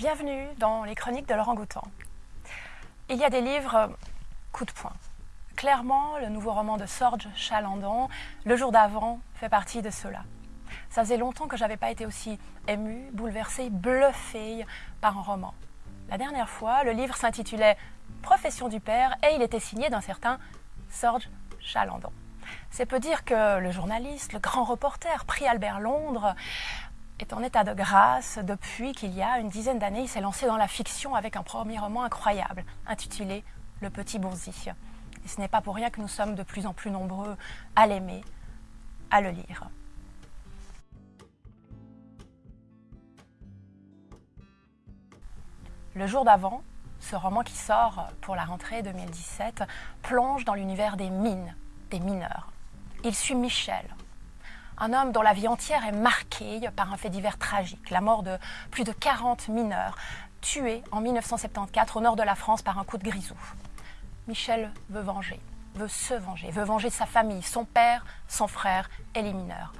Bienvenue dans les chroniques de Laurent Goutan. Il y a des livres coup de poing. Clairement, le nouveau roman de Sorge Chalandon, Le jour d'avant, fait partie de cela. Ça faisait longtemps que je n'avais pas été aussi émue, bouleversée, bluffée par un roman. La dernière fois, le livre s'intitulait Profession du père et il était signé d'un certain Sorge Chalandon. C'est peu dire que le journaliste, le grand reporter, prix Albert Londres, est en état de grâce depuis qu'il y a une dizaine d'années. Il s'est lancé dans la fiction avec un premier roman incroyable, intitulé Le Petit Bourzi. Et ce n'est pas pour rien que nous sommes de plus en plus nombreux à l'aimer, à le lire. Le jour d'avant, ce roman qui sort pour la rentrée 2017 plonge dans l'univers des mines, des mineurs. Il suit Michel, un homme dont la vie entière est marquée par un fait divers tragique, la mort de plus de 40 mineurs, tués en 1974 au nord de la France par un coup de grisou. Michel veut venger, veut se venger, veut venger sa famille, son père, son frère et les mineurs.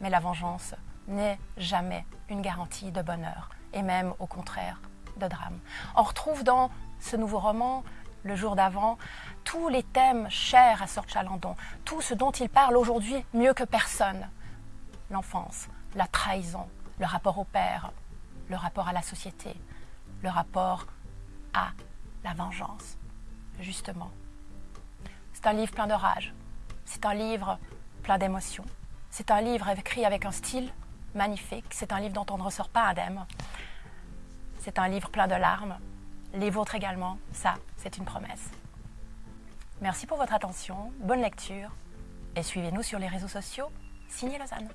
Mais la vengeance n'est jamais une garantie de bonheur, et même au contraire de drame. On retrouve dans ce nouveau roman le jour d'avant, tous les thèmes chers à Sir Chalandon, tout ce dont il parle aujourd'hui mieux que personne. L'enfance, la trahison, le rapport au père, le rapport à la société, le rapport à la vengeance, justement. C'est un livre plein de rage, c'est un livre plein d'émotions, c'est un livre écrit avec un style magnifique, c'est un livre dont on ne ressort pas indemne, c'est un livre plein de larmes, les vôtres également, ça, c'est une promesse. Merci pour votre attention, bonne lecture et suivez-nous sur les réseaux sociaux. Signé Lausanne.